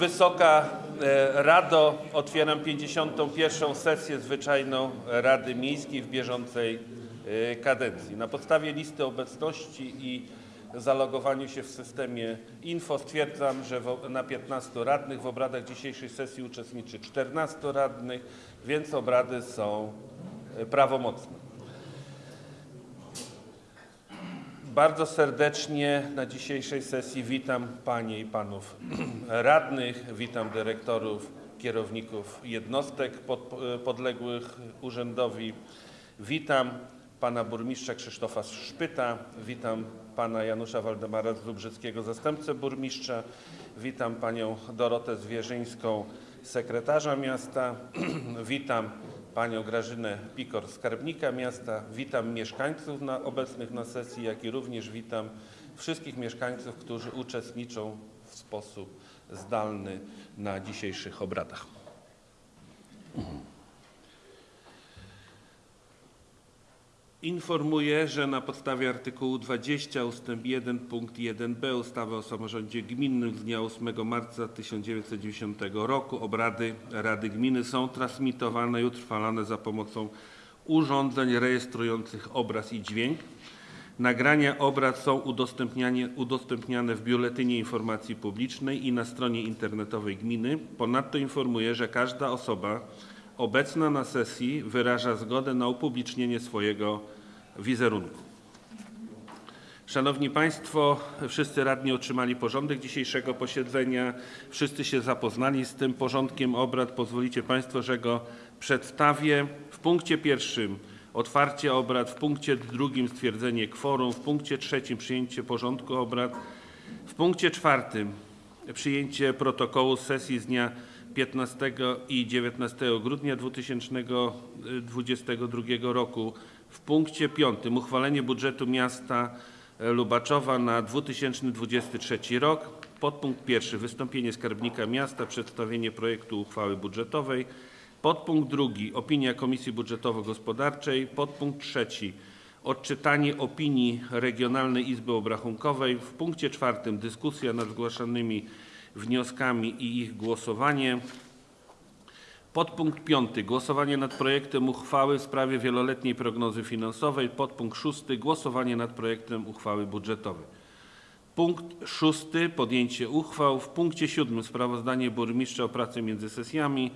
Wysoka e, Rado, otwieram 51. sesję zwyczajną Rady Miejskiej w bieżącej e, kadencji. Na podstawie listy obecności i zalogowaniu się w systemie info stwierdzam, że na 15 radnych w obradach dzisiejszej sesji uczestniczy 14 radnych, więc obrady są e, prawomocne. Bardzo serdecznie na dzisiejszej sesji witam Panie i Panów radnych, witam dyrektorów, kierowników jednostek pod, podległych urzędowi. Witam Pana Burmistrza Krzysztofa Szpyta, witam Pana Janusza Waldemara Zubrzyckiego, zastępcę burmistrza, witam Panią Dorotę Zwierzyńską, sekretarza miasta, witam Panią Grażynę Pikor, skarbnika miasta. Witam mieszkańców na, obecnych na sesji, jak i również witam wszystkich mieszkańców, którzy uczestniczą w sposób zdalny na dzisiejszych obradach. Informuję, że na podstawie artykułu 20 ust. 1 punkt 1b ustawy o samorządzie gminnym z dnia 8 marca 1990 roku obrady Rady Gminy są transmitowane i utrwalane za pomocą urządzeń rejestrujących obraz i dźwięk. Nagrania obrad są udostępniane w Biuletynie Informacji Publicznej i na stronie internetowej gminy. Ponadto informuję, że każda osoba obecna na sesji wyraża zgodę na upublicznienie swojego wizerunku. Szanowni Państwo, wszyscy radni otrzymali porządek dzisiejszego posiedzenia. Wszyscy się zapoznali z tym porządkiem obrad. Pozwolicie Państwo, że go przedstawię. W punkcie pierwszym otwarcie obrad, w punkcie drugim stwierdzenie kworum, w punkcie trzecim przyjęcie porządku obrad, w punkcie czwartym przyjęcie protokołu sesji z dnia 15 i 19 grudnia 2022 roku. W punkcie piątym uchwalenie budżetu miasta Lubaczowa na 2023 rok. Podpunkt pierwszy wystąpienie skarbnika miasta, przedstawienie projektu uchwały budżetowej. Podpunkt drugi opinia Komisji Budżetowo-Gospodarczej. Podpunkt trzeci odczytanie opinii Regionalnej Izby Obrachunkowej. W punkcie czwartym dyskusja nad zgłaszanymi wnioskami i ich głosowanie. Podpunkt piąty głosowanie nad projektem uchwały w sprawie wieloletniej prognozy finansowej. Podpunkt szósty głosowanie nad projektem uchwały budżetowej. Punkt szósty podjęcie uchwał. W punkcie siódmym sprawozdanie burmistrza o pracy między sesjami.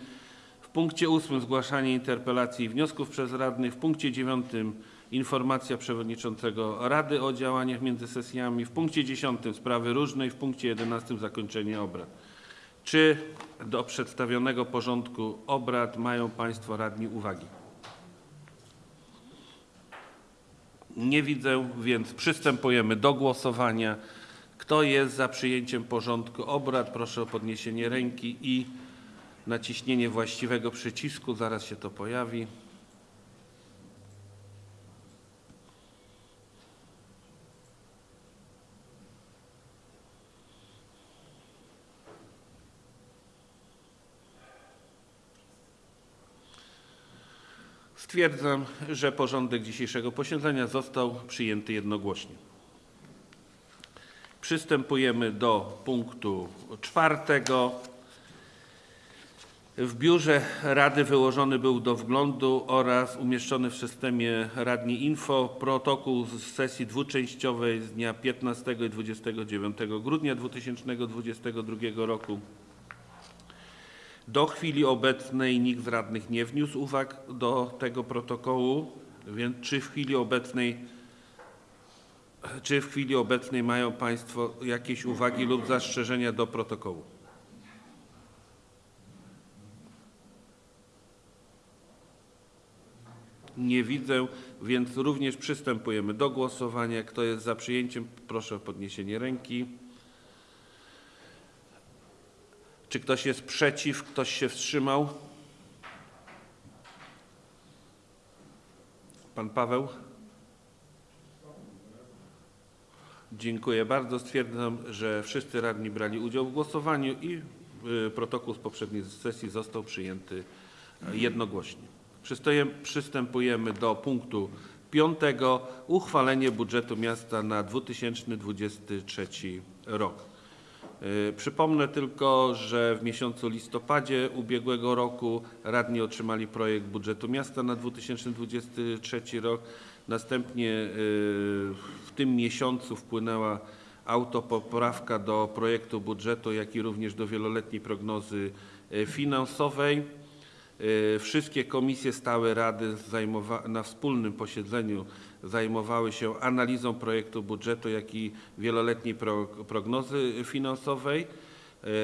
Punkcie ósmym zgłaszanie interpelacji i wniosków przez radnych. W punkcie dziewiątym informacja przewodniczącego Rady o działaniach między sesjami. W punkcie dziesiątym sprawy różnej. W punkcie jedenastym zakończenie obrad. Czy do przedstawionego porządku obrad mają Państwo radni uwagi? Nie widzę, więc przystępujemy do głosowania. Kto jest za przyjęciem porządku obrad? Proszę o podniesienie ręki i naciśnienie właściwego przycisku. Zaraz się to pojawi. Stwierdzam, że porządek dzisiejszego posiedzenia został przyjęty jednogłośnie. Przystępujemy do punktu czwartego. W biurze Rady wyłożony był do wglądu oraz umieszczony w systemie Radni Info protokół z sesji dwuczęściowej z dnia 15 i 29 grudnia 2022 roku. Do chwili obecnej nikt z radnych nie wniósł uwag do tego protokołu, więc czy w chwili obecnej, czy w chwili obecnej mają Państwo jakieś uwagi lub zastrzeżenia do protokołu? Nie widzę, więc również przystępujemy do głosowania. Kto jest za przyjęciem, proszę o podniesienie ręki. Czy ktoś jest przeciw? Ktoś się wstrzymał? Pan Paweł? Dziękuję bardzo. Stwierdzam, że wszyscy radni brali udział w głosowaniu i y, protokół z poprzedniej sesji został przyjęty e, jednogłośnie. Przystępujemy do punktu piątego. Uchwalenie budżetu miasta na 2023 rok. Y, Przypomnę tylko, że w miesiącu listopadzie ubiegłego roku radni otrzymali projekt budżetu miasta na 2023 rok. Następnie y, w tym miesiącu wpłynęła autopoprawka do projektu budżetu, jak i również do wieloletniej prognozy y, finansowej. Y, Wszystkie komisje stałe Rady na wspólnym posiedzeniu zajmowały się analizą projektu budżetu, jak i wieloletniej pro- prognozy finansowej.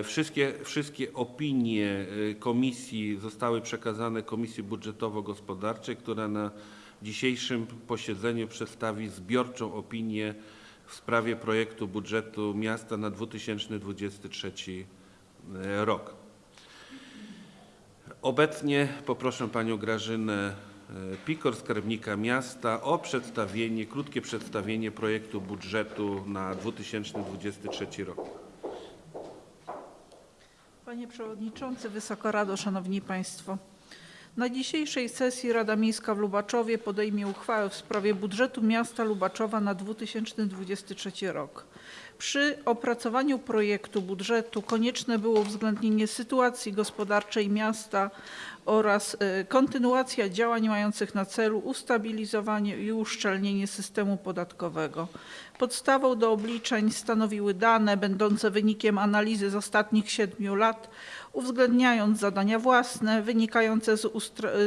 Y, Wszystkie, wszystkie opinie y, komisji zostały przekazane Komisji Budżetowo-Gospodarczej, która na dzisiejszym posiedzeniu przedstawi zbiorczą opinię w sprawie projektu budżetu miasta na 2023 rok. Obecnie poproszę panią Grażynę e, Pikor, skarbnika miasta o przedstawienie, krótkie przedstawienie projektu budżetu na 2023 rok. Panie Przewodniczący, Wysoka Rado, Szanowni Państwo. Na dzisiejszej sesji Rada Miejska w Lubaczowie podejmie uchwałę w sprawie budżetu miasta Lubaczowa na 2023 rok. Przy opracowaniu projektu budżetu konieczne było uwzględnienie sytuacji gospodarczej miasta oraz e, kontynuacja działań mających na celu ustabilizowanie i uszczelnienie systemu podatkowego. Podstawą do obliczeń stanowiły dane będące wynikiem analizy z ostatnich siedmiu lat, uwzględniając zadania własne wynikające z,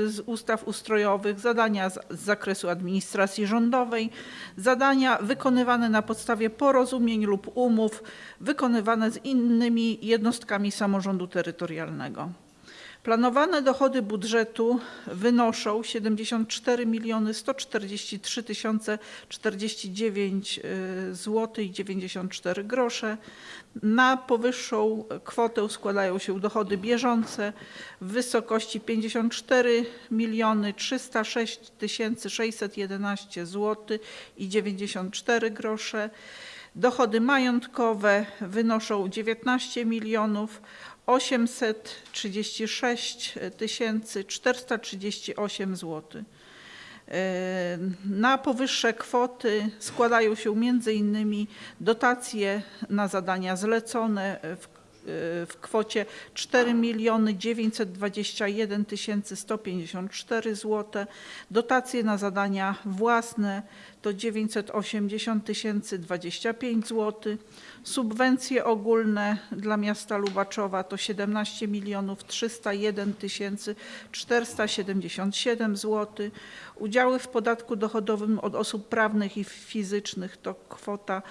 z ustaw ustrojowych, zadania z, z zakresu administracji rządowej, zadania wykonywane na podstawie porozumień lub umów wykonywane z innymi jednostkami samorządu terytorialnego. Planowane dochody budżetu wynoszą 74 miliony 143 tysiące 49 zł i 94 grosze. Na powyższą kwotę składają się dochody bieżące w wysokości 54 miliony 306 tysięcy 611 zł i 94 grosze. Dochody majątkowe wynoszą 19 milionów 836 tysięcy 438 zł. Na powyższe kwoty składają się m.in. dotacje na zadania zlecone w, w kwocie 4 miliony 921 tysięcy 154 zł, dotacje na zadania własne to 980 tysięcy 25 zł, subwencje ogólne dla miasta Lubaczowa to 17 milionów 301 tysięcy 477 zł, udziały w podatku dochodowym od osób prawnych i fizycznych to kwota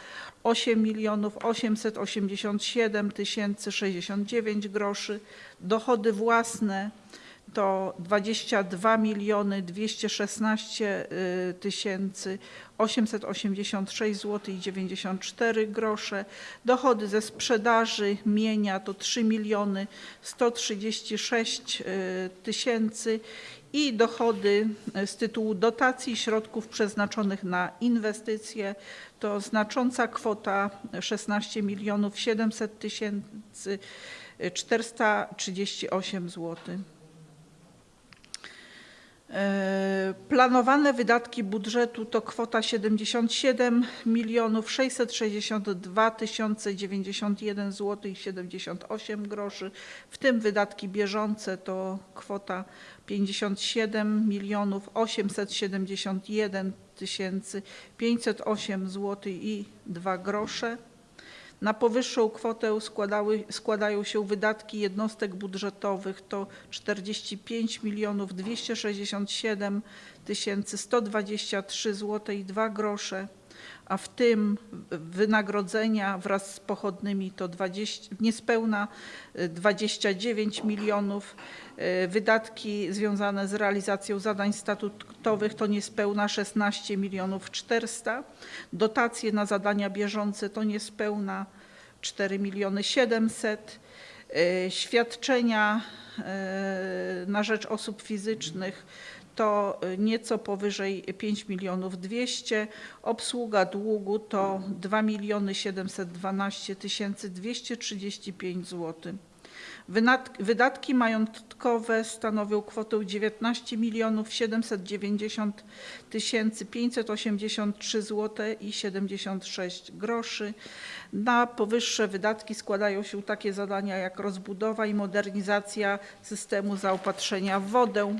8 milionów 887 tysięcy 69 groszy, dochody własne to 22 miliony 216 y, tysięcy 886 zł i 94 grosze. Dochody ze sprzedaży mienia to 3 miliony 136 y, tysięcy i dochody z tytułu dotacji środków przeznaczonych na inwestycje to znacząca kwota 16 milionów 700 tysięcy 438 zł. E, Planowane wydatki budżetu to kwota 77 milionów 662 tysiące 91 zł i 78 groszy, w tym wydatki bieżące to kwota 57 milionów 871 tysięcy 508 zł i 2 grosze. Na powyższą kwotę składały, składają się wydatki jednostek budżetowych to 45 milionów 267 tysięcy 123 zł i 2 grosze, a w tym wynagrodzenia wraz z pochodnymi to 20, niespełna y, 29 milionów, y, wydatki związane z realizacją zadań statutowych to niespełna 16 milionów 400, dotacje na zadania bieżące to niespełna 4 miliony 700, y, świadczenia y, na rzecz osób fizycznych to nieco powyżej 5 milionów 200, obsługa długu to 2 miliony 712 tysięcy 235 zł. Wydatki majątkowe stanowią kwotę 19 milionów 790 tysięcy 583 zł i 76 groszy. Na powyższe wydatki składają się takie zadania jak rozbudowa i modernizacja systemu zaopatrzenia w wodę,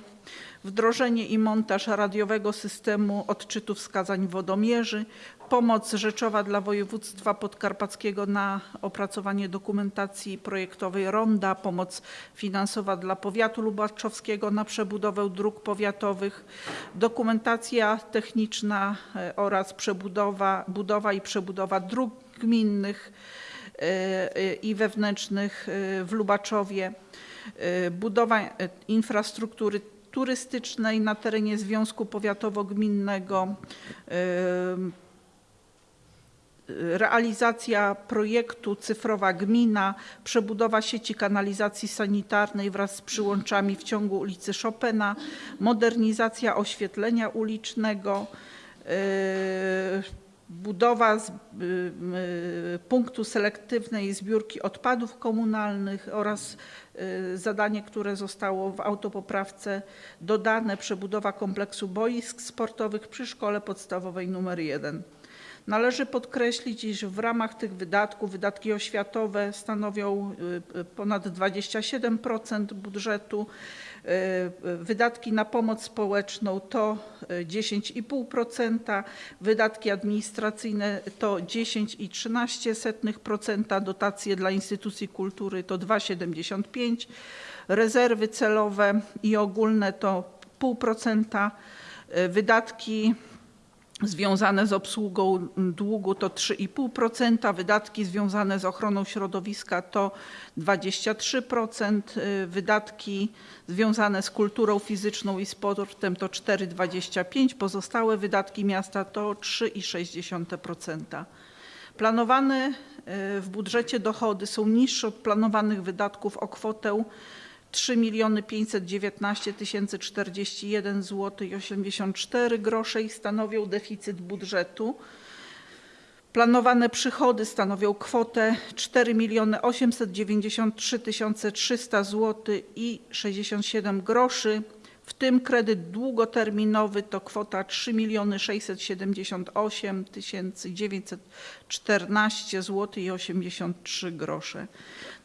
wdrożenie i montaż radiowego systemu odczytu wskazań wodomierzy, pomoc rzeczowa dla województwa podkarpackiego na opracowanie dokumentacji projektowej ronda, pomoc finansowa dla powiatu lubaczowskiego na przebudowę dróg powiatowych, dokumentacja techniczna e, oraz przebudowa, budowa i przebudowa dróg gminnych e, e, i wewnętrznych w Lubaczowie, budowa infrastruktury turystycznej na terenie Związku Powiatowo-Gminnego, realizacja projektu Cyfrowa Gmina, przebudowa sieci kanalizacji sanitarnej wraz z przyłączami w ciągu ulicy Chopina, modernizacja oświetlenia ulicznego, budowa z, y, y, punktu selektywnej zbiórki odpadów komunalnych oraz y, zadanie, które zostało w autopoprawce dodane, przebudowa kompleksu boisk sportowych przy szkole podstawowej nr 1. Należy podkreślić, iż w ramach tych wydatków wydatki oświatowe stanowią y, y, ponad 27% budżetu. Y, y, Wydatki na pomoc społeczną to y, 10,5%, wydatki administracyjne to 10,13%, dotacje dla instytucji kultury to 2,75%, rezerwy celowe i ogólne to 0,5%, y, wydatki związane z obsługą długu to 3,5%, wydatki związane z ochroną środowiska to 23%, y, wydatki związane z kulturą fizyczną i sportem to 4,25%, pozostałe wydatki miasta to 3,6%. Planowane y, w budżecie dochody są niższe od planowanych wydatków o kwotę 3 519 041 zł i 84 grosze i stanowią deficyt budżetu. Planowane przychody stanowią kwotę 4 893 300 zł i 67 groszy, w tym kredyt długoterminowy to kwota 3 678 914 zł i 83 grosze.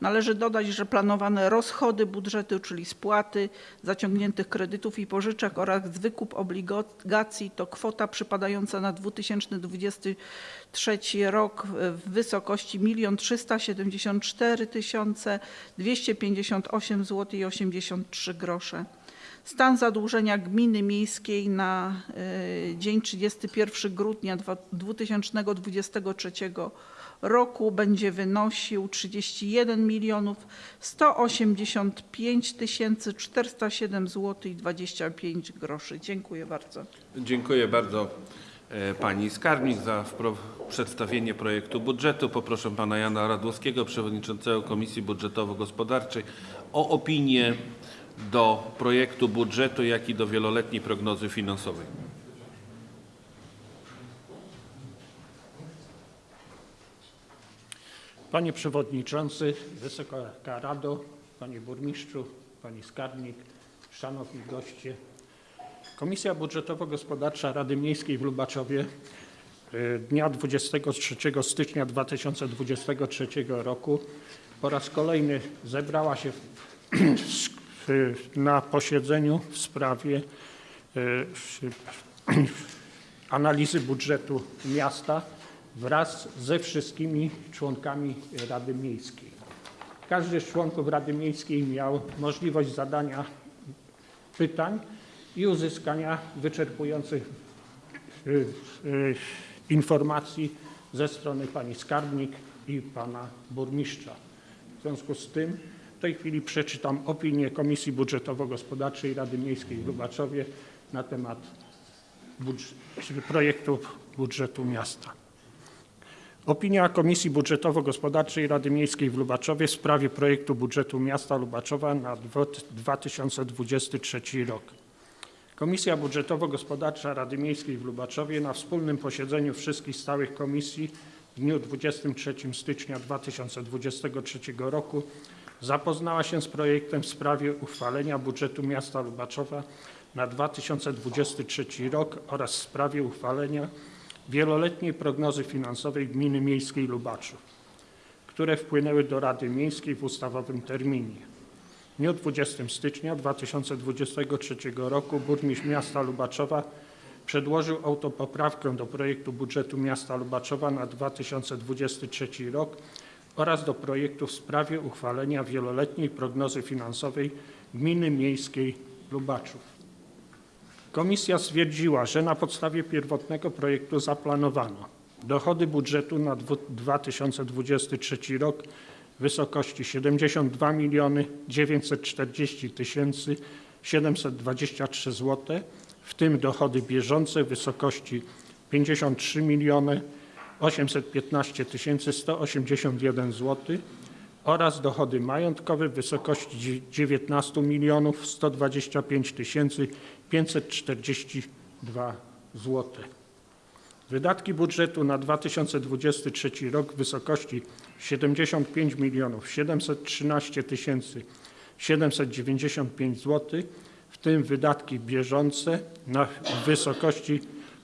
Należy dodać, że planowane rozchody budżetu, czyli spłaty zaciągniętych kredytów i pożyczek oraz wykup obligacji to kwota przypadająca na 2023 rok w wysokości 1 374 258 zł i 83 grosze. Stan zadłużenia gminy miejskiej na y, dzień 31 grudnia dwa- 2023 roku będzie wynosił 31 milionów 185 407 zł i 25 groszy. Dziękuję bardzo. Dziękuję bardzo e, pani skarbnik za przedstawienie projektu budżetu. Poproszę pana Jana Radłowskiego, przewodniczącego Komisji Budżetowo-Gospodarczej o opinię do projektu budżetu, jak i do wieloletniej prognozy finansowej. Panie Przewodniczący, Wysoka Rado, Panie Burmistrzu, Pani Skarbnik, Szanowni Goście. Komisja Budżetowo-Gospodarcza Rady Miejskiej w Lubaczowie y, dnia 23 stycznia 2023 roku po raz kolejny zebrała się w- na posiedzeniu w sprawie y, analizy budżetu miasta wraz ze wszystkimi członkami Rady Miejskiej. Każdy z członków Rady Miejskiej miał możliwość zadania pytań i uzyskania wyczerpujących y, y, informacji ze strony pani skarbnik i pana burmistrza. W związku z tym w tej chwili przeczytam opinię Komisji Budżetowo-Gospodarczej Rady Miejskiej w Lubaczowie na temat budż- projektu budżetu miasta. Opinia Komisji Budżetowo-Gospodarczej Rady Miejskiej w Lubaczowie w sprawie projektu budżetu miasta Lubaczowa na dwo- 2023 rok. Komisja Budżetowo-Gospodarcza Rady Miejskiej w Lubaczowie na wspólnym posiedzeniu wszystkich stałych komisji w dniu 23 stycznia 2023 roku zapoznała się z projektem w sprawie uchwalenia budżetu miasta Lubaczowa na 2023 rok oraz w sprawie uchwalenia wieloletniej prognozy finansowej Gminy Miejskiej Lubaczów, które wpłynęły do Rady Miejskiej w ustawowym terminie. W dniu 20 stycznia 2023 roku burmistrz miasta Lubaczowa przedłożył autopoprawkę do projektu budżetu miasta Lubaczowa na 2023 rok oraz do projektu w sprawie uchwalenia wieloletniej prognozy finansowej Gminy Miejskiej Lubaczów. Komisja stwierdziła, że na podstawie pierwotnego projektu zaplanowano dochody budżetu na dwu- 2023 rok w wysokości 72 miliony 940 tysięcy 723 zł, w tym dochody bieżące w wysokości 53 miliony 815 tysięcy 181 zł oraz dochody majątkowe w wysokości dzie- 19 milionów 125 tysięcy 542 zł. Wydatki budżetu na 2023 rok w wysokości 75 milionów 713 tysięcy 795 zł, w tym wydatki bieżące na wysokości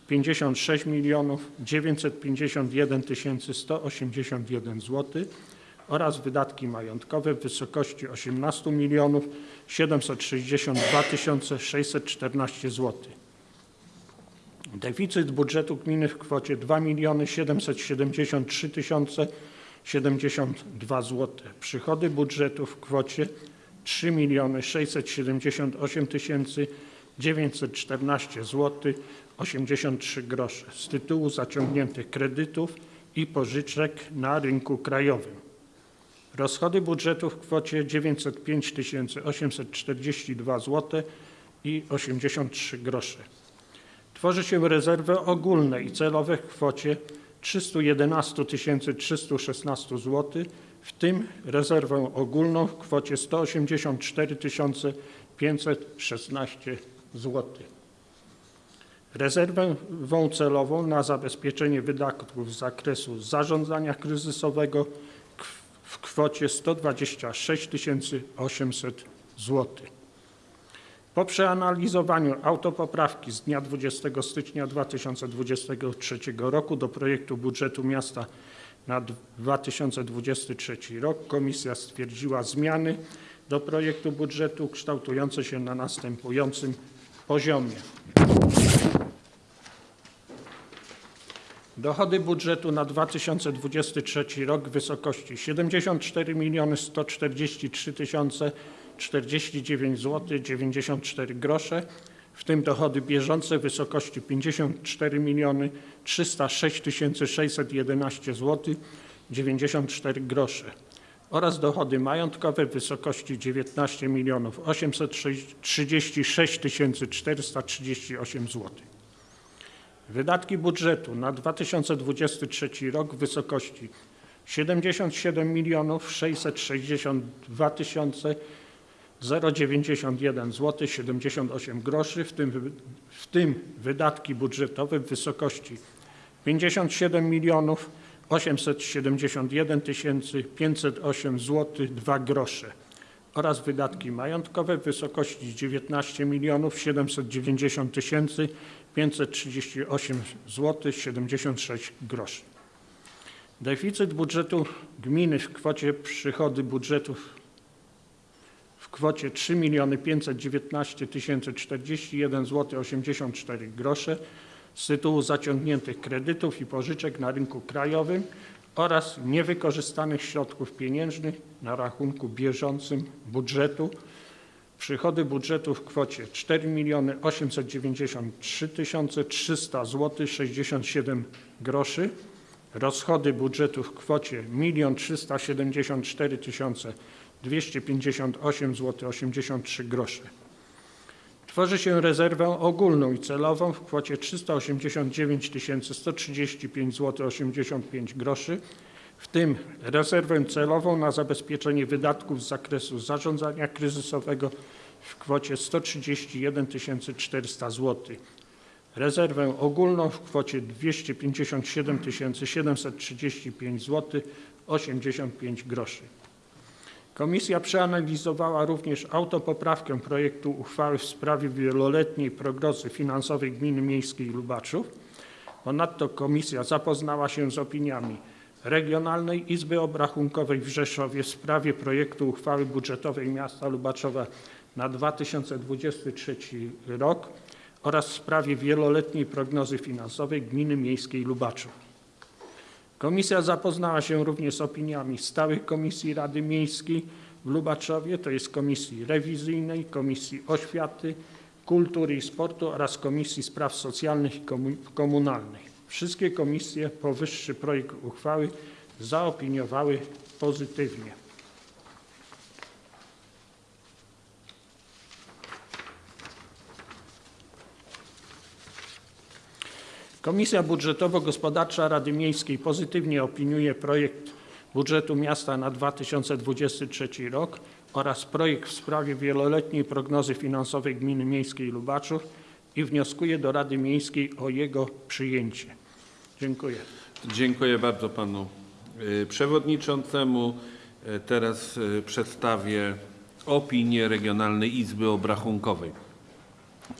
56 milionów 951 tysięcy 181 zł oraz wydatki majątkowe w wysokości 18 milionów 762 tysiące 614 zł. Deficyt budżetu gminy w kwocie 2 miliony 773 tysiące 72 zł. Przychody budżetu w kwocie 3 miliony 678 tysięcy 914 zł 83 grosze z tytułu zaciągniętych kredytów i pożyczek na rynku krajowym. Rozchody budżetu w kwocie 905 842 zł i 83 grosze. Tworzy się rezerwę ogólne i celowe w kwocie 311 316 zł, w tym rezerwę ogólną w kwocie 184 516 zł. Rezerwę celową na zabezpieczenie wydatków z zakresu zarządzania kryzysowego w kwocie 126 800 zł. Po przeanalizowaniu autopoprawki z dnia 20 stycznia 2023 roku do projektu budżetu miasta na 2023 rok komisja stwierdziła zmiany do projektu budżetu kształtujące się na następującym poziomie. Dochody budżetu na 2023 rok w wysokości 74 miliony 143 tysiące 49 zł 94 grosze, w tym dochody bieżące w wysokości 54 miliony 306 tysięcy 611 zł 94 grosze oraz dochody majątkowe w wysokości 19 milionów 836 tysięcy 438 zł. Wydatki budżetu na 2023 rok w wysokości 77 milionów 662 tysiące 091 zł 78 groszy, w tym, w tym wydatki budżetowe w wysokości 57 milionów 871 tysięcy 508 zł 2 grosze oraz wydatki majątkowe w wysokości 19 milionów 790 tysięcy 538 zł 76 groszy. Deficyt budżetu gminy w kwocie przychody budżetów w kwocie 3 miliony 519 tysięcy 41 zł 84 grosze z tytułu zaciągniętych kredytów i pożyczek na rynku krajowym oraz niewykorzystanych środków pieniężnych na rachunku bieżącym budżetu. Przychody budżetu w kwocie 4 miliony 893 tysiące 300 zł 67 groszy. Rozchody budżetu w kwocie 1 374 tysiące 258 zł 83 grosze. Tworzy się rezerwę ogólną i celową w kwocie 389 135 zł 85 groszy, w tym rezerwę celową na zabezpieczenie wydatków z zakresu zarządzania kryzysowego w kwocie 131 400 zł. Rezerwę ogólną w kwocie 257 735 zł 85 groszy. Komisja przeanalizowała również autopoprawkę projektu uchwały w sprawie wieloletniej prognozy finansowej Gminy Miejskiej Lubaczów. Ponadto komisja zapoznała się z opiniami Regionalnej Izby Obrachunkowej w Rzeszowie w sprawie projektu uchwały budżetowej miasta Lubaczowa na 2023 rok oraz w sprawie wieloletniej prognozy finansowej Gminy Miejskiej Lubaczów. Komisja zapoznała się również z opiniami stałych komisji Rady Miejskiej w Lubaczowie, to jest Komisji Rewizyjnej, Komisji Oświaty, Kultury i Sportu oraz Komisji Spraw Socjalnych i Komu- Komunalnych. Wszystkie komisje powyższy projekt uchwały zaopiniowały pozytywnie. Komisja Budżetowo-Gospodarcza Rady Miejskiej pozytywnie opiniuje projekt budżetu miasta na 2023 rok oraz projekt w sprawie wieloletniej prognozy finansowej Gminy Miejskiej Lubaczów i wnioskuje do Rady Miejskiej o jego przyjęcie. Dziękuję. Dziękuję bardzo panu y, przewodniczącemu. Y, Teraz y, przedstawię opinię Regionalnej Izby Obrachunkowej.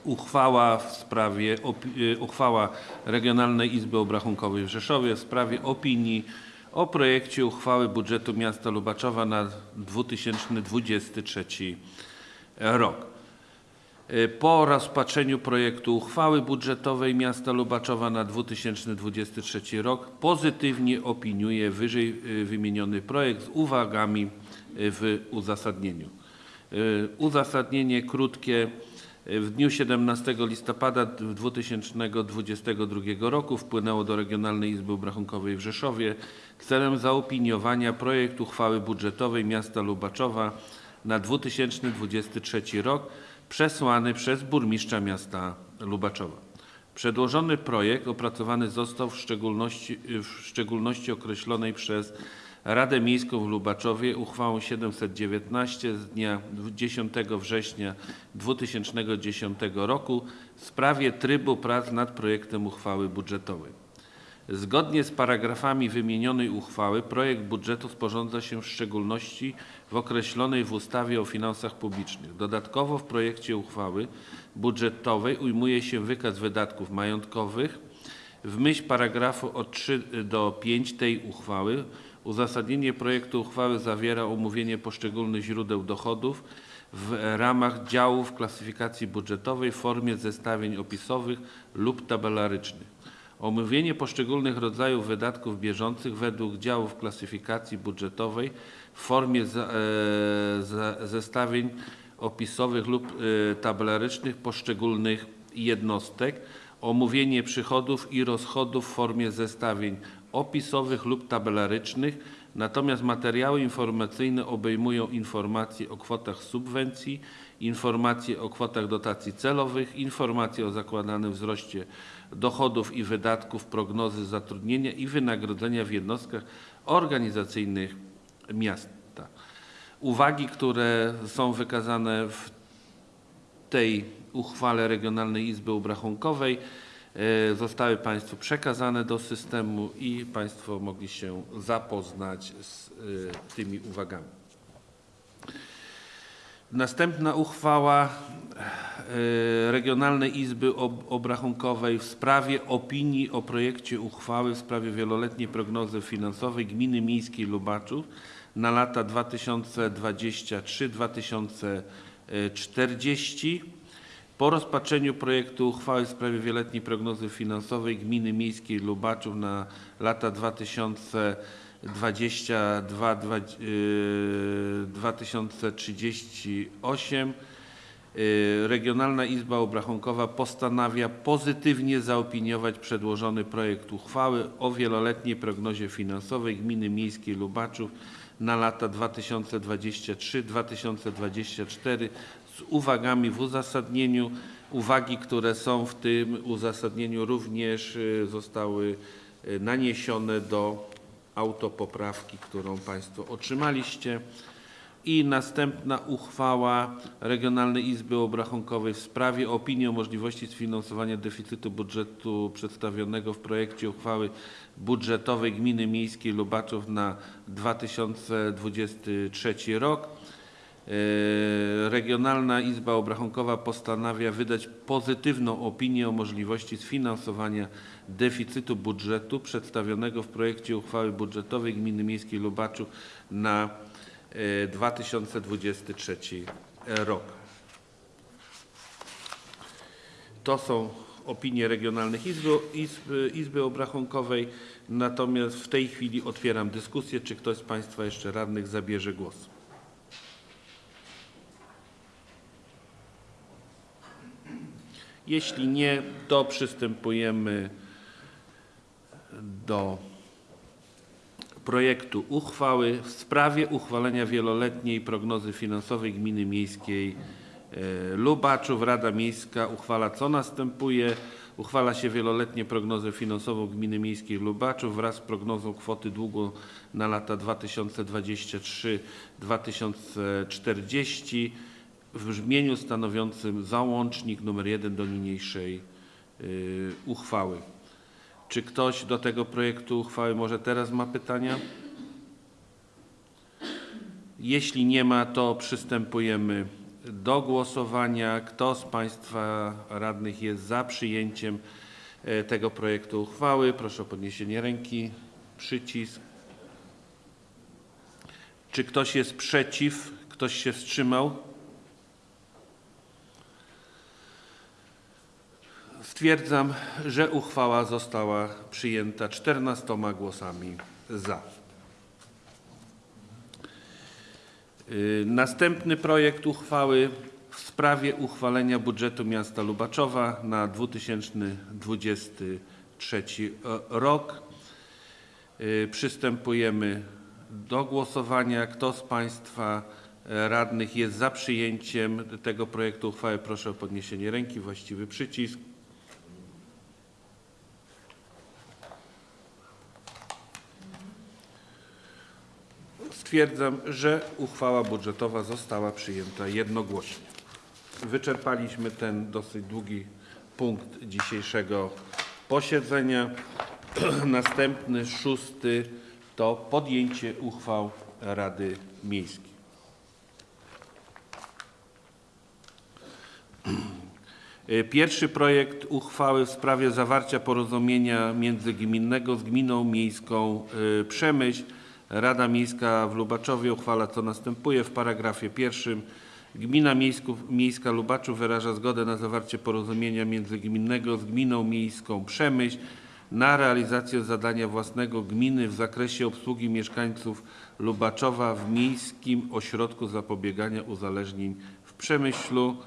Uchwała w sprawie y, uchwała Regionalnej Izby Obrachunkowej w Rzeszowie w sprawie opinii o projekcie uchwały budżetu miasta Lubaczowa na 2023 rok. Y, Po rozpatrzeniu projektu uchwały budżetowej miasta Lubaczowa na 2023 rok pozytywnie opiniuje wyżej y, wymieniony projekt z uwagami y, w uzasadnieniu. Uzasadnienie krótkie. W dniu 17 listopada 2022 roku wpłynęło do Regionalnej Izby Obrachunkowej w Rzeszowie celem zaopiniowania projektu uchwały budżetowej miasta Lubaczowa na 2023 rok przesłany przez burmistrza miasta Lubaczowa. Przedłożony projekt opracowany został w szczególności, w szczególności określonej przez Radę Miejską w Lubaczowie uchwałą 719 z dnia 10 września 2010 roku w sprawie trybu prac nad projektem uchwały budżetowej. Zgodnie z paragrafami wymienionej uchwały projekt budżetu sporządza się w szczególności w określonej w ustawie o finansach publicznych. Dodatkowo w projekcie uchwały budżetowej ujmuje się wykaz wydatków majątkowych. W myśl paragrafu od 3 do 5 tej uchwały uzasadnienie projektu uchwały zawiera omówienie poszczególnych źródeł dochodów w ramach działów klasyfikacji budżetowej w formie zestawień opisowych lub tabelarycznych. Omówienie poszczególnych rodzajów wydatków bieżących według działów klasyfikacji budżetowej w formie e, zestawień opisowych lub e, tabelarycznych poszczególnych jednostek. Omówienie przychodów i rozchodów w formie zestawień opisowych lub tabelarycznych. Natomiast materiały informacyjne obejmują informacje o kwotach subwencji, informacje o kwotach dotacji celowych, informacje o zakładanym wzroście dochodów i wydatków, prognozy zatrudnienia i wynagrodzenia w jednostkach organizacyjnych miasta. Uwagi, które są wykazane w tej uchwale Regionalnej Izby Obrachunkowej e, zostały Państwu przekazane do systemu i Państwo mogli się zapoznać z e, tymi uwagami. Następna uchwała e, Regionalnej Izby Ob- Obrachunkowej w sprawie opinii o projekcie uchwały w sprawie wieloletniej prognozy finansowej Gminy Miejskiej Lubaczów na lata 2023-2040. Po rozpatrzeniu projektu uchwały w sprawie wieloletniej prognozy finansowej Gminy Miejskiej Lubaczów na lata 2022-2038 y, Regionalna Izba Obrachunkowa postanawia pozytywnie zaopiniować przedłożony projekt uchwały o wieloletniej prognozie finansowej Gminy Miejskiej Lubaczów na lata 2023-2024 z uwagami w uzasadnieniu. Uwagi, które są w tym uzasadnieniu również y, zostały naniesione do autopoprawki, którą Państwo otrzymaliście. I następna uchwała Regionalnej Izby Obrachunkowej w sprawie opinii o możliwości sfinansowania deficytu budżetu przedstawionego w projekcie uchwały budżetowej Gminy Miejskiej Lubaczów na 2023 rok. E, Regionalna Izba Obrachunkowa postanawia wydać pozytywną opinię o możliwości sfinansowania deficytu budżetu przedstawionego w projekcie uchwały budżetowej Gminy Miejskiej Lubaczów na e, 2023 rok. To są opinie regionalnych izby, izby, izby Obrachunkowej, natomiast w tej chwili otwieram dyskusję. Czy ktoś z Państwa jeszcze radnych zabierze głos? Jeśli nie, to przystępujemy do projektu uchwały w sprawie uchwalenia wieloletniej prognozy finansowej Gminy Miejskiej e, Lubaczów. Rada Miejska uchwala co następuje. Uchwala się wieloletnię prognozę finansową Gminy Miejskiej Lubaczów wraz z prognozą kwoty długu na lata 2023-2040 w brzmieniu stanowiącym załącznik nr 1 do niniejszej y, uchwały. Czy ktoś do tego projektu uchwały może teraz ma pytania? Jeśli nie ma, to przystępujemy do głosowania. Kto z Państwa radnych jest za przyjęciem e, tego projektu uchwały? Proszę o podniesienie ręki. Przycisk. Czy ktoś jest przeciw? Ktoś się wstrzymał? Stwierdzam, że uchwała została przyjęta 14 głosami za. Y, Następny projekt uchwały w sprawie uchwalenia budżetu miasta Lubaczowa na 2023 rok. Y, Przystępujemy do głosowania. Kto z Państwa e, radnych jest za przyjęciem tego projektu uchwały? Proszę o podniesienie ręki, właściwy przycisk. Stwierdzam, że uchwała budżetowa została przyjęta jednogłośnie. Wyczerpaliśmy ten dosyć długi punkt dzisiejszego posiedzenia. Następny, szósty, to podjęcie uchwał Rady Miejskiej. Pierwszy projekt uchwały w sprawie zawarcia porozumienia międzygminnego z Gminą Miejską y, Przemyśl. Rada Miejska w Lubaczowie uchwala co następuje. W paragrafie pierwszym Gmina Miejska Lubaczów wyraża zgodę na zawarcie porozumienia międzygminnego z Gminą Miejską Przemyśl na realizację zadania własnego gminy w zakresie obsługi mieszkańców Lubaczowa w Miejskim Ośrodku Zapobiegania Uzależnień w Przemyślu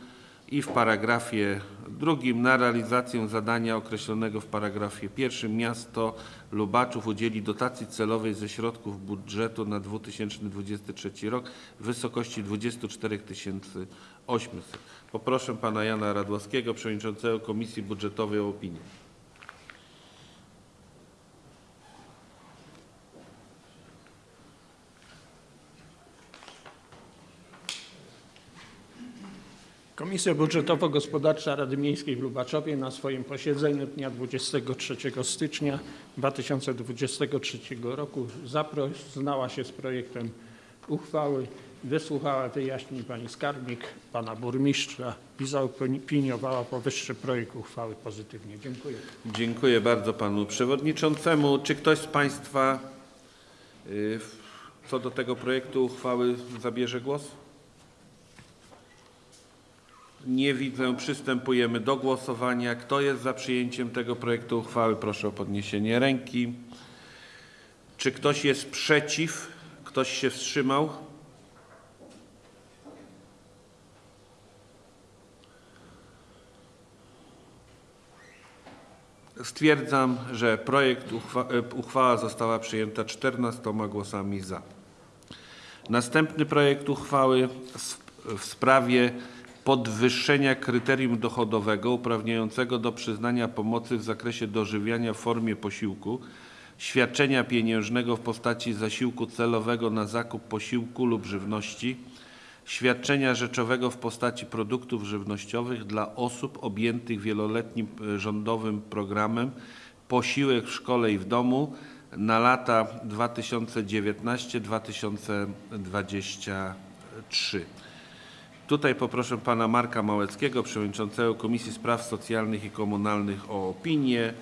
i w paragrafie drugim na realizację zadania określonego w paragrafie pierwszym miasto Lubaczów udzieli dotacji celowej ze środków budżetu na 2023 rok w wysokości 24 800. Poproszę pana Jana Radłowskiego, przewodniczącego Komisji Budżetowej o opinię. Komisja Budżetowo-Gospodarcza Rady Miejskiej w Lubaczowie na swoim posiedzeniu dnia 23 stycznia 2023 roku zapoznała się z projektem uchwały, wysłuchała wyjaśnień pani skarbnik, pana burmistrza i zaopiniowała powyższy projekt uchwały pozytywnie. Dziękuję. Dziękuję bardzo panu przewodniczącemu. Czy ktoś z państwa y, co do tego projektu uchwały zabierze głos? Nie widzę. Przystępujemy do głosowania. Kto jest za przyjęciem tego projektu uchwały? Proszę o podniesienie ręki. Czy ktoś jest przeciw? Ktoś się wstrzymał? Stwierdzam, że projekt uchwa e, uchwała została przyjęta 14 głosami za. Następny projekt uchwały w- w sprawie podwyższenia kryterium dochodowego uprawniającego do przyznania pomocy w zakresie dożywiania w formie posiłku świadczenia pieniężnego w postaci zasiłku celowego na zakup posiłku lub żywności, świadczenia rzeczowego w postaci produktów żywnościowych dla osób objętych wieloletnim e, rządowym programem Posiłek w szkole i w domu na lata 2019-2023. Tutaj poproszę pana Marka Małeckiego, przewodniczącego Komisji Spraw Socjalnych i Komunalnych o opinię.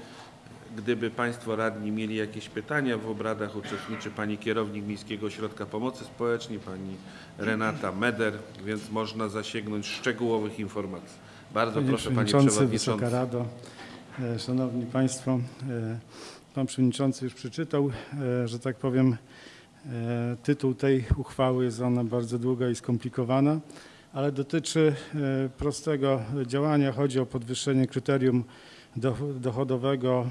Gdyby państwo radni mieli jakieś pytania, w obradach uczestniczy pani kierownik Miejskiego Ośrodka Pomocy Społecznej, pani Renata Meder, więc można zasięgnąć szczegółowych informacji. Bardzo Panie proszę panie Przewodniczący, Wysoka. Rado, e, Szanowni Państwo, e, Pan Przewodniczący już przeczytał, e, że tak powiem, tytuł tej uchwały jest ona bardzo długa i skomplikowana, ale dotyczy e, prostego działania. Chodzi o podwyższenie kryterium do- dochodowego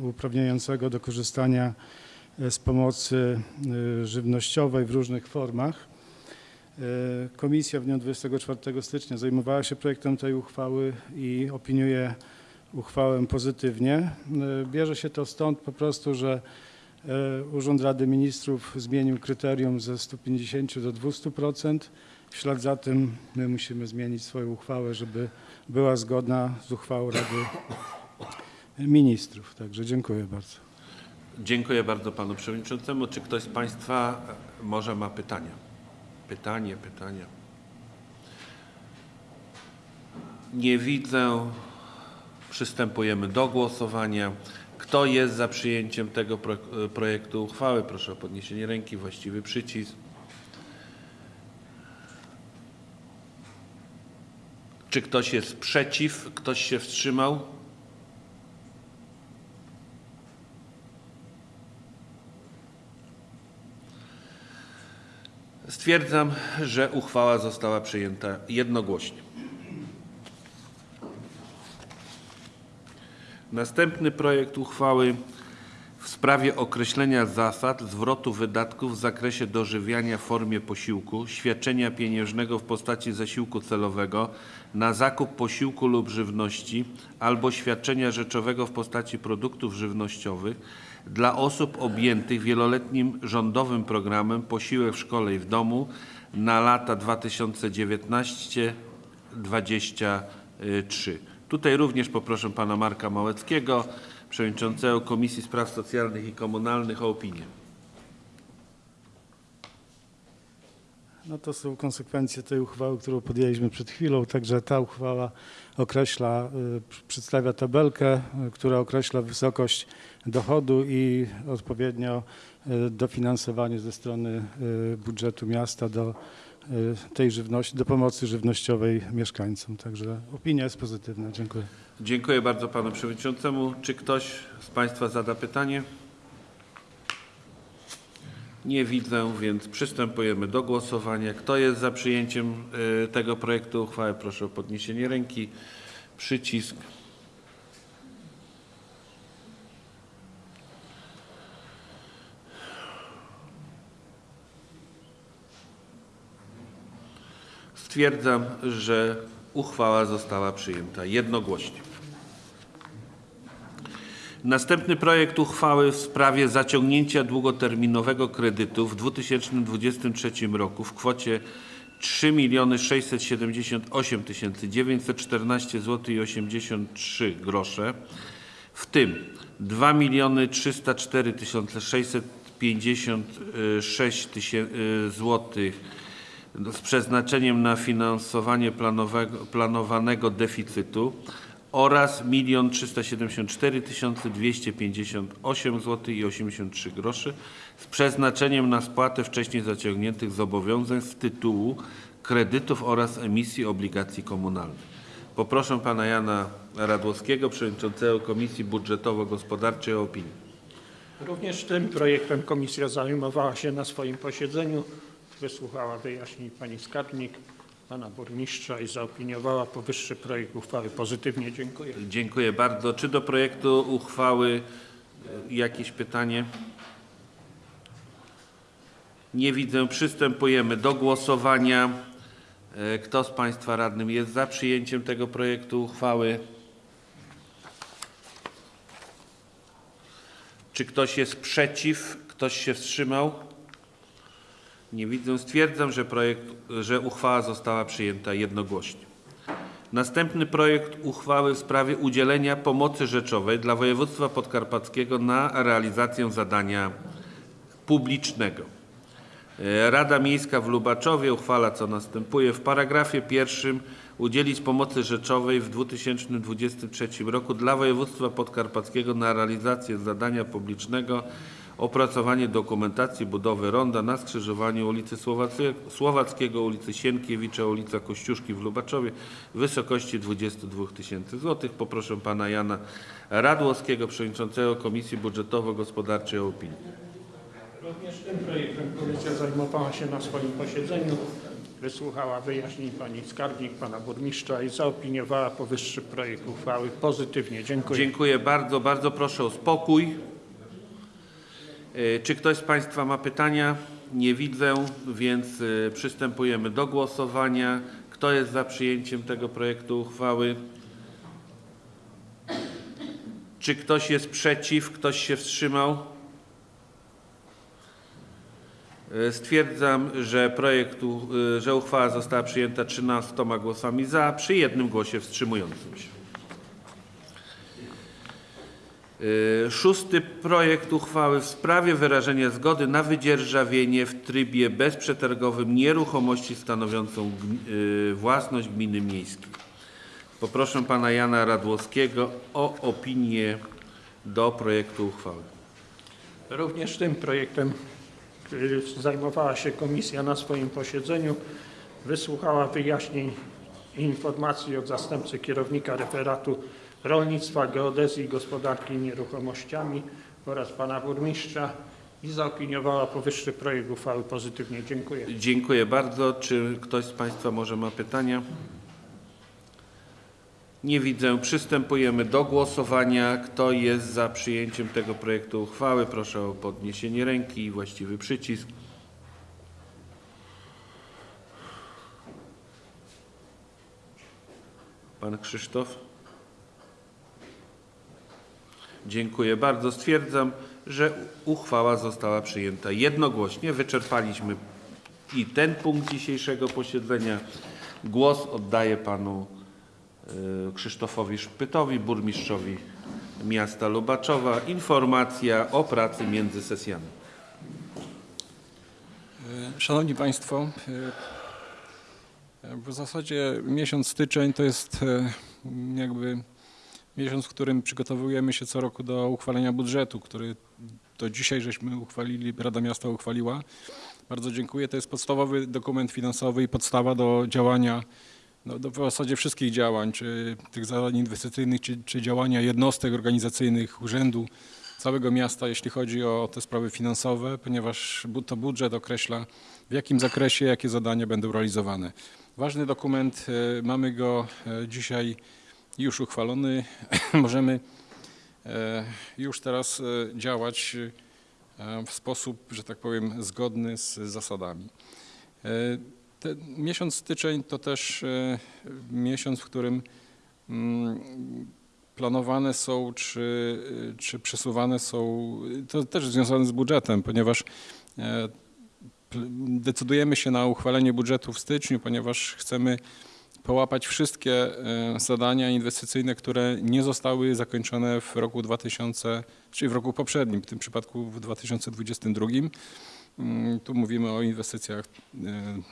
e, uprawniającego do korzystania e, z pomocy żywnościowej w różnych formach. Komisja w dniu 24 stycznia zajmowała się projektem tej uchwały i opiniuje uchwałę pozytywnie. Bierze się to stąd po prostu, że Urząd Rady Ministrów zmienił kryterium ze 150 do 200%. W ślad za tym my musimy zmienić swoją uchwałę, żeby była zgodna z uchwałą Rady Ministrów. Także dziękuję bardzo. Dziękuję bardzo panu przewodniczącemu. Czy ktoś z państwa może ma pytania? Pytanie, pytania. Nie widzę. Przystępujemy do głosowania. Kto jest za przyjęciem tego pro, projektu uchwały? Proszę o podniesienie ręki, właściwy przycisk. Czy ktoś jest przeciw? Ktoś się wstrzymał? Stwierdzam, że uchwała została przyjęta jednogłośnie. Następny projekt uchwały w sprawie określenia zasad zwrotu wydatków w zakresie dożywiania w formie posiłku, świadczenia pieniężnego w postaci zasiłku celowego na zakup posiłku lub żywności albo świadczenia rzeczowego w postaci produktów żywnościowych dla osób objętych wieloletnim rządowym programem Posiłek w szkole i w domu na lata 2019-2023. Tutaj również poproszę pana Marka Małeckiego, przewodniczącego Komisji Spraw Socjalnych i Komunalnych o opinię. No to są konsekwencje tej uchwały, którą podjęliśmy przed chwilą. Także ta uchwała określa, y, pr- przedstawia tabelkę, y, która określa wysokość dochodu i odpowiednio y, dofinansowanie ze strony budżetu miasta do tej żywności, do pomocy żywnościowej mieszkańcom. Także opinia jest pozytywna. Dziękuję. Dziękuję bardzo panu przewodniczącemu. Czy ktoś z państwa zada pytanie? Nie widzę, więc przystępujemy do głosowania. Kto jest za przyjęciem y, tego projektu uchwały? Proszę o podniesienie ręki. Przycisk. Stwierdzam, że uchwała została przyjęta jednogłośnie. Następny projekt uchwały w sprawie zaciągnięcia długoterminowego kredytu w 2023 roku w kwocie 3 678 914 zł i 83 grosze, w tym 2 304 656 zł z przeznaczeniem na finansowanie planowanego deficytu oraz 1 374 258 zł i 83 groszy z przeznaczeniem na spłatę wcześniej zaciągniętych zobowiązań z tytułu kredytów oraz emisji obligacji komunalnych. Poproszę pana Jana Radłowskiego, przewodniczącego Komisji Budżetowo-Gospodarczej o opinię. Również tym projektem komisja zajmowała się na swoim posiedzeniu. Wysłuchała wyjaśnień pani skarbnik, pana burmistrza i zaopiniowała powyższy projekt uchwały pozytywnie. Dziękuję. Dziękuję bardzo. Czy do projektu uchwały e, jakieś pytanie? Nie widzę. Przystępujemy do głosowania. E, Kto z Państwa radnym jest za przyjęciem tego projektu uchwały? Czy ktoś jest przeciw? Ktoś się wstrzymał? Nie widzę. Stwierdzam, że, projekt, że uchwała została przyjęta jednogłośnie. Następny projekt uchwały w sprawie udzielenia pomocy rzeczowej dla województwa podkarpackiego na realizację zadania publicznego. E, Rada Miejska w Lubaczowie uchwala co następuje. W paragrafie pierwszym udzielić pomocy rzeczowej w 2023 roku dla województwa podkarpackiego na realizację zadania publicznego opracowanie dokumentacji budowy ronda na skrzyżowaniu ulicy Słowackiego, ulicy Sienkiewicza, ulica Kościuszki w Lubaczowie w wysokości 22 tysięcy złotych. Poproszę pana Jana Radłowskiego, przewodniczącego Komisji Budżetowo-Gospodarczej o opinię. Również tym projektem komisja zajmowała się na swoim posiedzeniu, wysłuchała wyjaśnień pani skarbnik, pana burmistrza i zaopiniowała powyższy projekt uchwały pozytywnie. Dziękuję. Dziękuję bardzo. Bardzo proszę o spokój. E, Czy ktoś z Państwa ma pytania? Nie widzę, więc e, przystępujemy do głosowania. Kto jest za przyjęciem tego projektu uchwały? Czy ktoś jest przeciw? Ktoś się wstrzymał? E, Stwierdzam, że projektu, że uchwała została przyjęta 13 głosami za, przy jednym głosie wstrzymującym się. Y, Szósty projekt uchwały w sprawie wyrażenia zgody na wydzierżawienie w trybie bezprzetargowym nieruchomości stanowiącą y, własność gminy miejskiej. Poproszę pana Jana Radłowskiego o opinię do projektu uchwały. Również tym projektem y, zajmowała się komisja na swoim posiedzeniu, wysłuchała wyjaśnień i informacji od zastępcy kierownika referatu rolnictwa, geodezji i gospodarki nieruchomościami oraz pana burmistrza i zaopiniowała powyższy projekt uchwały pozytywnie. Dziękuję. Dziękuję bardzo. Czy ktoś z państwa może ma pytania? Nie widzę. Przystępujemy do głosowania. Kto jest za przyjęciem tego projektu uchwały? Proszę o podniesienie ręki i właściwy przycisk. Pan Krzysztof? Dziękuję bardzo. Stwierdzam, że uchwała została przyjęta jednogłośnie. Wyczerpaliśmy i ten punkt dzisiejszego posiedzenia. Głos oddaję panu y, Krzysztofowi Szpytowi, burmistrzowi miasta Lubaczowa. Informacja o pracy między sesjami. Szanowni Państwo, e, w zasadzie miesiąc styczeń to jest e, jakby miesiąc, w którym przygotowujemy się co roku do uchwalenia budżetu, który to dzisiaj żeśmy uchwalili, Rada Miasta uchwaliła. Bardzo dziękuję. To jest podstawowy dokument finansowy i podstawa do działania, no, do w zasadzie wszystkich działań, czy tych zadań inwestycyjnych, czy, czy działania jednostek organizacyjnych, urzędu, całego miasta, jeśli chodzi o te sprawy finansowe, ponieważ to budżet określa, w jakim zakresie, jakie zadania będą realizowane. Ważny dokument, e, mamy go e, dzisiaj już uchwalony. Możemy e, już teraz e, działać e, w sposób, że tak powiem, zgodny z zasadami. Ten miesiąc styczeń to też miesiąc, w którym mm, planowane są, czy, czy przesuwane są, to też związane z budżetem, ponieważ decydujemy się na uchwalenie budżetu w styczniu, ponieważ chcemy połapać wszystkie e, zadania inwestycyjne, które nie zostały zakończone w roku 2000, czyli w roku poprzednim, w tym przypadku w 2022. Mm, Tu mówimy o inwestycjach e,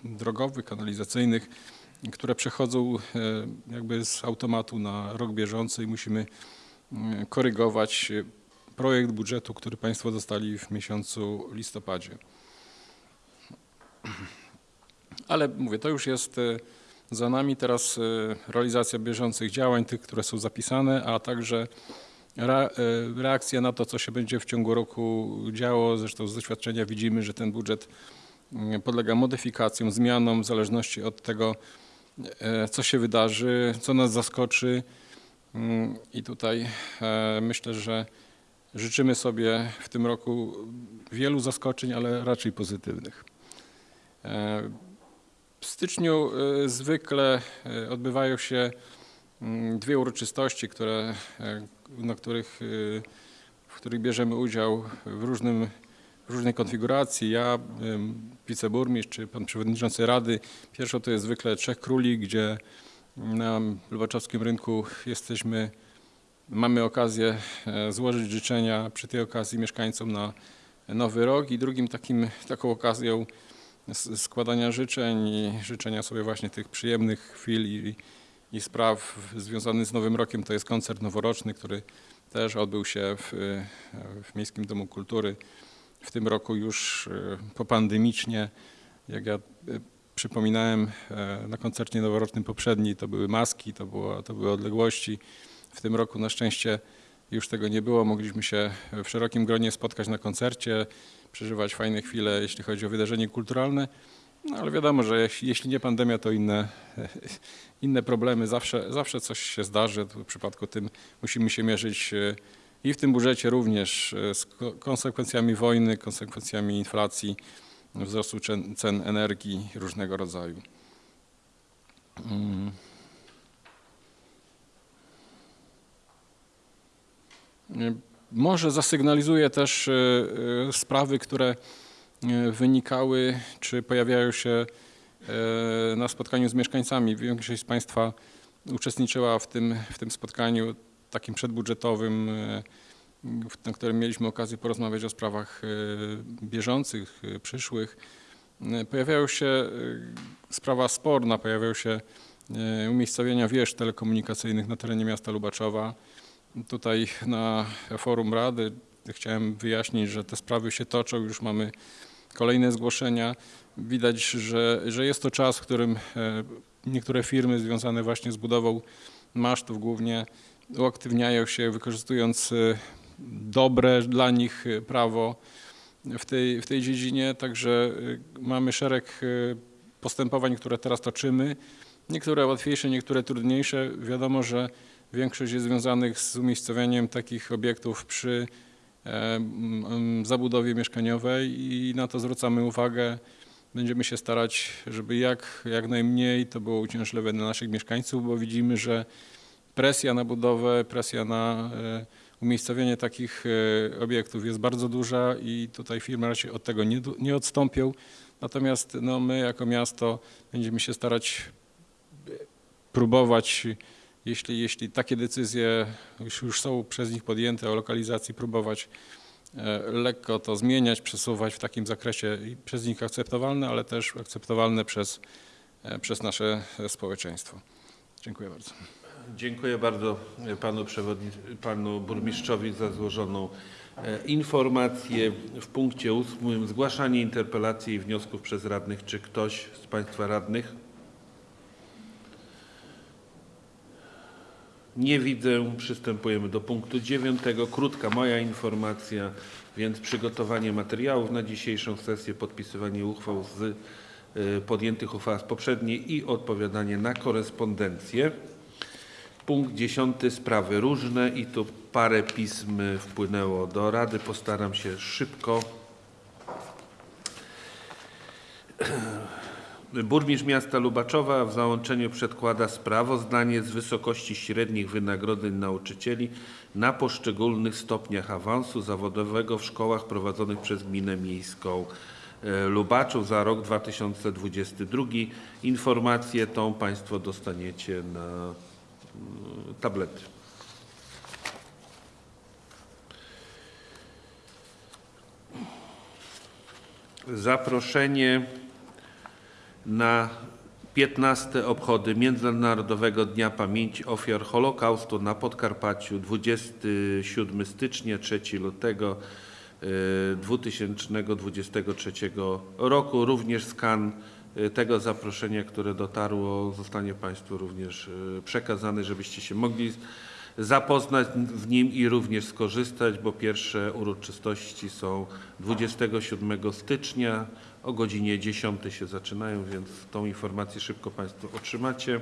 drogowych, kanalizacyjnych, które przechodzą e, jakby z automatu na rok bieżący i musimy korygować projekt budżetu, który Państwo dostali w miesiącu listopadzie. Ale mówię, to już jest za nami teraz e, realizacja bieżących działań, tych, które są zapisane, a także e, reakcja na to, co się będzie w ciągu roku działo. Zresztą z doświadczenia widzimy, że ten budżet mm, podlega modyfikacjom, zmianom w zależności od tego, e, co się wydarzy, co nas zaskoczy. Mm, I tutaj e, myślę, że życzymy sobie w tym roku wielu zaskoczeń, ale raczej pozytywnych. W styczniu e, zwykle e, odbywają się mm, dwie uroczystości, które, e, na których w których bierzemy udział w, różnym, w różnej konfiguracji. Ja, wiceburmistrz czy pan przewodniczący rady. Pierwszo to jest zwykle Trzech Króli, gdzie na Lubaczowskim Rynku jesteśmy, mamy okazję e, złożyć życzenia przy tej okazji mieszkańcom na nowy rok i drugim takim, taką okazją składania życzeń i życzenia sobie właśnie tych przyjemnych chwil i, i spraw związanych z Nowym Rokiem to jest koncert noworoczny, który też odbył się w, w Miejskim Domu Kultury. W tym roku już e, popandemicznie, jak ja e, przypominałem e, na koncercie noworocznym poprzedni, to były maski, to, było, to były odległości. W tym roku na szczęście już tego nie było. Mogliśmy się w szerokim gronie spotkać na koncercie, przeżywać fajne chwile, jeśli chodzi o wydarzenie kulturalne. No ale wiadomo, że jeśli, nie pandemia, to inne, inne problemy. Zawsze, zawsze coś się zdarzy. W przypadku tym musimy się mierzyć e, i w tym budżecie również e, z ko- konsekwencjami wojny, konsekwencjami inflacji, wzrostu cen, energii różnego rodzaju. Może zasygnalizuję też e, e, sprawy, które e, wynikały czy pojawiają się na spotkaniu z mieszkańcami. Większość z Państwa uczestniczyła w tym, w tym spotkaniu takim przedbudżetowym, na którym mieliśmy okazję porozmawiać o sprawach bieżących, przyszłych. Pojawiają się sprawa sporna, pojawiają się umiejscowienia wież telekomunikacyjnych na terenie miasta Lubaczowa. Tutaj na forum Rady chciałem wyjaśnić, że te sprawy się toczą, już mamy kolejne zgłoszenia. Widać, że, że jest to czas, w którym e, niektóre firmy związane właśnie z budową masztów głównie uaktywniają się, wykorzystując e, dobre dla nich e, prawo w tej, w tej dziedzinie. Także mamy szereg postępowań, które teraz toczymy. Niektóre łatwiejsze, niektóre trudniejsze. Wiadomo, że większość jest związanych z umiejscowieniem takich obiektów przy e, zabudowie mieszkaniowej i na to zwracamy uwagę. Będziemy się starać, żeby jak, jak najmniej to było uciążliwe dla naszych mieszkańców, bo widzimy, że presja na budowę, presja na e, umiejscowienie takich e, obiektów jest bardzo duża i tutaj firmy raczej od tego nie, nie odstąpią. Natomiast no, my jako miasto będziemy się starać próbować, jeśli, jeśli takie decyzje już, już są przez nich podjęte o lokalizacji, próbować e, lekko to zmieniać, przesuwać w takim zakresie przez nich akceptowalne, ale też akceptowalne przez, e, przez nasze społeczeństwo. Dziękuję bardzo. Dziękuję bardzo panu, panu burmistrzowi za złożoną e, informację. W punkcie ósmym zgłaszanie interpelacji i wniosków przez radnych. Czy ktoś z państwa radnych? Nie widzę. Przystępujemy do punktu dziewiątego. Krótka moja informacja, więc przygotowanie materiałów na dzisiejszą sesję, podpisywanie uchwał z y, podjętych uchwał z poprzedniej i odpowiadanie na korespondencję. Punkt dziesiąty, sprawy różne i tu parę pism wpłynęło do Rady. Postaram się szybko. Burmistrz miasta Lubaczowa w załączeniu przedkłada sprawozdanie z wysokości średnich wynagrodzeń nauczycieli na poszczególnych stopniach awansu zawodowego w szkołach prowadzonych przez Gminę Miejską e, Lubaczów za rok 2022. Informację tą Państwo dostaniecie na mm, tablety. Zaproszenie na 15 obchody Międzynarodowego Dnia Pamięci Ofiar Holokaustu na Podkarpaciu 27 stycznia 3 lutego e, 2023 roku. Również skan e, tego zaproszenia, które dotarło, zostanie Państwu również e, przekazany, żebyście się mogli zapoznać w nim i również skorzystać, bo pierwsze uroczystości są 27 stycznia o godzinie 10 się zaczynają, więc tą informację szybko Państwo otrzymacie.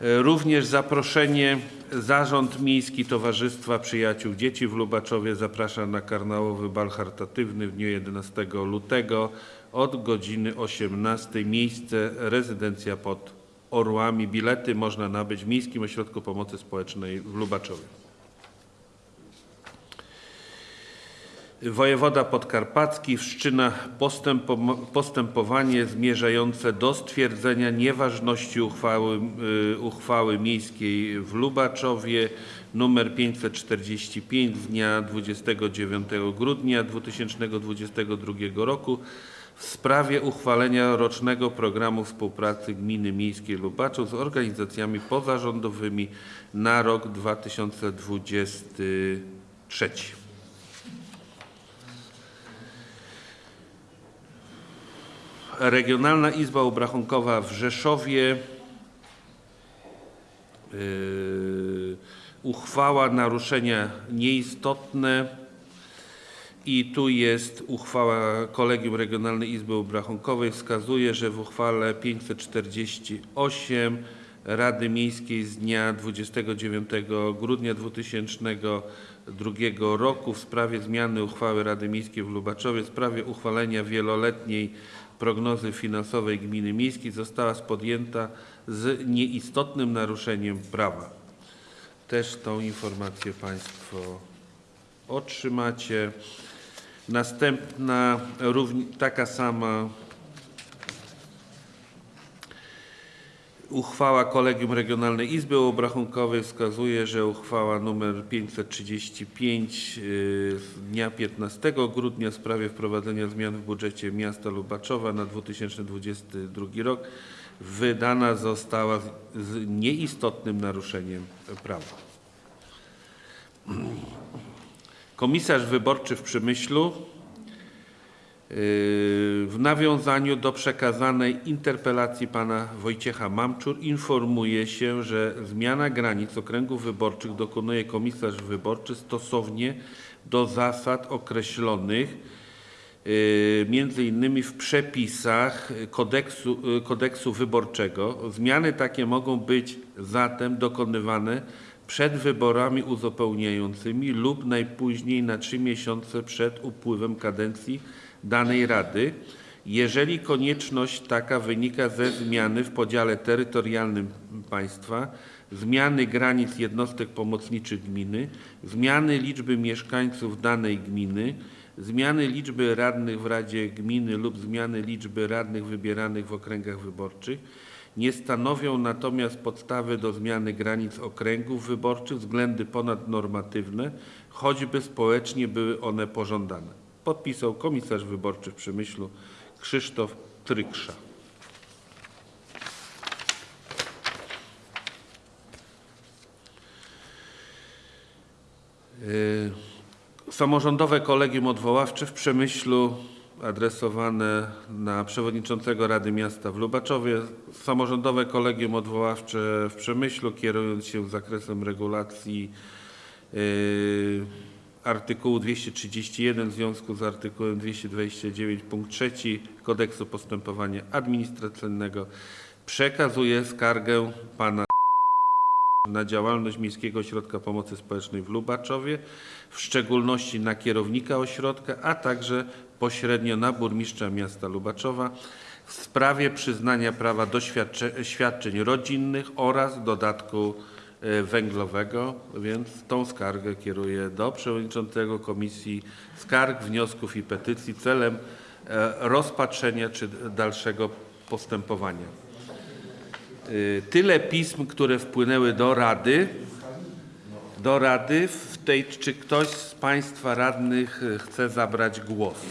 E, Również zaproszenie Zarząd Miejski Towarzystwa Przyjaciół Dzieci w Lubaczowie zaprasza na karnałowy bal charytatywny w dniu 11 lutego od godziny 18. Miejsce rezydencja pod Orłami. Bilety można nabyć w Miejskim Ośrodku Pomocy Społecznej w Lubaczowie. Wojewoda podkarpacki wszczyna postępo- postępowanie zmierzające do stwierdzenia nieważności uchwały, y, uchwały miejskiej w Lubaczowie nr 545 z dnia 29 grudnia 2022 roku w sprawie uchwalenia rocznego programu współpracy Gminy Miejskiej Lubaczów z organizacjami pozarządowymi na rok 2023. Regionalna Izba Obrachunkowa w Rzeszowie yy, uchwała naruszenia nieistotne. I tu jest uchwała Kolegium Regionalnej Izby Obrachunkowej wskazuje, że w uchwale 548 Rady Miejskiej z dnia 29 grudnia 2002 roku w sprawie zmiany uchwały Rady Miejskiej w Lubaczowie w sprawie uchwalenia wieloletniej prognozy finansowej gminy miejskiej została podjęta z nieistotnym naruszeniem prawa. Też tą informację Państwo otrzymacie. Następna, taka sama uchwała Kolegium Regionalnej Izby Obrachunkowej wskazuje, że uchwała nr 535 y, z dnia 15 grudnia w sprawie wprowadzenia zmian w budżecie miasta Lubaczowa na 2022 rok wydana została z, nieistotnym naruszeniem prawa. Komisarz wyborczy w Przemyślu w nawiązaniu do przekazanej interpelacji pana Wojciecha Mamczur informuje się, że zmiana granic okręgów wyborczych dokonuje komisarz wyborczy stosownie do zasad określonych yy, innymi w przepisach kodeksu, yy, kodeksu wyborczego. Zmiany takie mogą być zatem dokonywane przed wyborami uzupełniającymi lub najpóźniej na trzy miesiące przed upływem kadencji danej Rady, jeżeli konieczność taka wynika ze zmiany w podziale terytorialnym państwa, zmiany granic jednostek pomocniczych gminy, zmiany liczby mieszkańców danej gminy, zmiany liczby radnych w Radzie Gminy lub zmiany liczby radnych wybieranych w okręgach wyborczych, nie stanowią natomiast podstawy do zmiany granic okręgów wyborczych względy ponadnormatywne, choćby społecznie były one pożądane. Podpisał komisarz wyborczy w Przemyślu Krzysztof Tryksza. Yy, Samorządowe Kolegium Odwoławcze w Przemyślu adresowane na przewodniczącego Rady Miasta w Lubaczowie. Samorządowe Kolegium Odwoławcze w Przemyślu kierując się zakresem regulacji yy, artykułu 231 w związku z artykułem 229 punkt 3 Kodeksu Postępowania Administracyjnego przekazuje skargę pana na działalność Miejskiego Ośrodka Pomocy Społecznej w Lubaczowie, w szczególności na kierownika ośrodka, a także pośrednio na burmistrza miasta Lubaczowa w sprawie przyznania prawa do świadcze- świadczeń rodzinnych oraz dodatku węglowego, więc tą skargę kieruję do przewodniczącego Komisji Skarg, Wniosków i Petycji celem e, rozpatrzenia czy dalszego postępowania. Y, Tyle pism, które wpłynęły do Rady. Do Rady w tej, czy ktoś z Państwa radnych chce zabrać głos?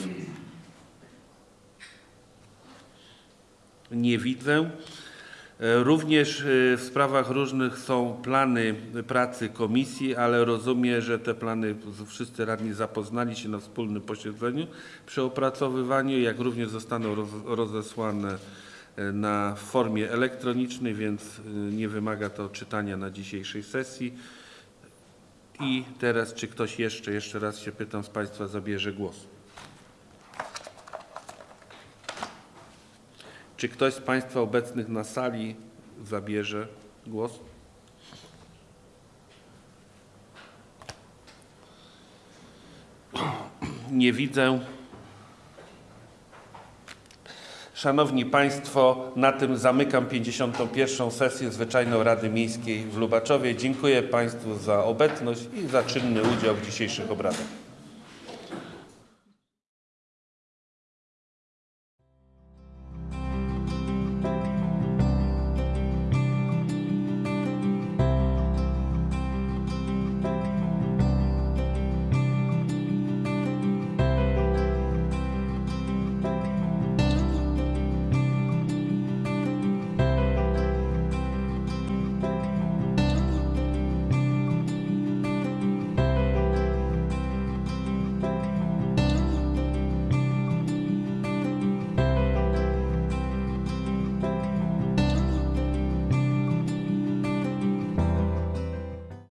Nie widzę. Y, Również y, w sprawach różnych są plany pracy komisji, ale rozumiem, że te plany wszyscy radni zapoznali się na wspólnym posiedzeniu przy opracowywaniu, jak również zostaną roz, rozesłane na formie elektronicznej, więc nie wymaga to czytania na dzisiejszej sesji. I teraz, czy ktoś jeszcze, jeszcze raz się pytam z Państwa, zabierze głos? Czy ktoś z Państwa obecnych na sali zabierze głos? Nie widzę. Szanowni Państwo, na tym zamykam 51. sesję Zwyczajną Rady Miejskiej w Lubaczowie. Dziękuję Państwu za obecność i za czynny udział w dzisiejszych obradach.